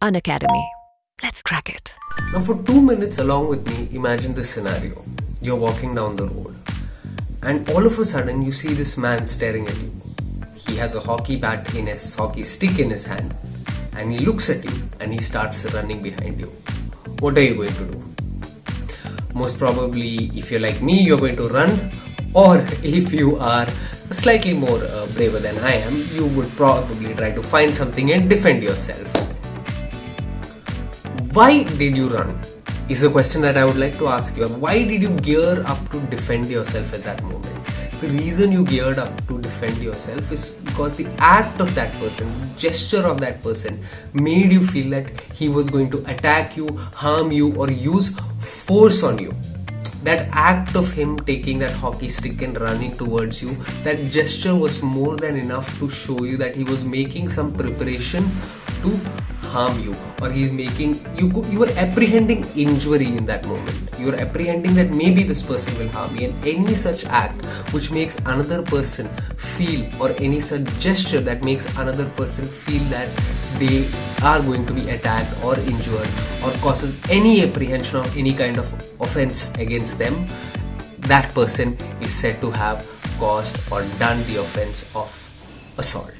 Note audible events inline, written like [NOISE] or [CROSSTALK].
Unacademy. Let's crack it. Now, for two minutes, along with me, imagine this scenario. You're walking down the road, and all of a sudden, you see this man staring at you. He has a hockey bat in his hockey stick in his hand, and he looks at you and he starts running behind you. What are you going to do? Most probably, if you're like me, you're going to run, or [LAUGHS] if you are slightly more uh, braver than I am, you would probably try to find something and defend yourself. Why did you run? Is the question that I would like to ask you. Why did you gear up to defend yourself at that moment? The reason you geared up to defend yourself is because the act of that person, the gesture of that person, made you feel that he was going to attack you, harm you, or use force on you that act of him taking that hockey stick and running towards you that gesture was more than enough to show you that he was making some preparation to harm you or he's making you you were apprehending injury in that moment. You're apprehending that maybe this person will harm me and any such act which makes another person feel or any such gesture that makes another person feel that they are going to be attacked or injured or causes any apprehension of any kind of offense against them that person is said to have caused or done the offense of assault